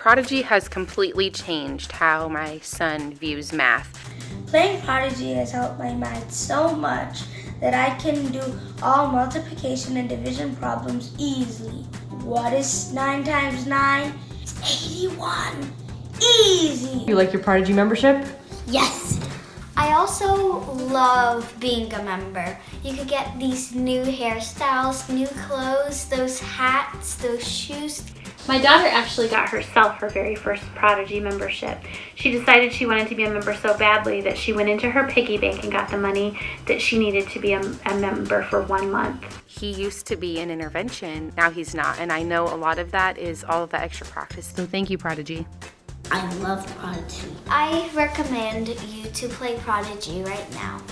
Prodigy has completely changed how my son views math. Playing Prodigy has helped my math so much that I can do all multiplication and division problems easily. What is 9 times 9? It's 81. Easy! You like your Prodigy membership? Yes. I also love being a member. You could get these new hairstyles, new clothes, those hats, those shoes. My daughter actually got herself her very first Prodigy membership. She decided she wanted to be a member so badly that she went into her piggy bank and got the money that she needed to be a, a member for one month. He used to be in intervention, now he's not, and I know a lot of that is all of the extra practice. So thank you, Prodigy. I love Prodigy. I recommend you to play Prodigy right now.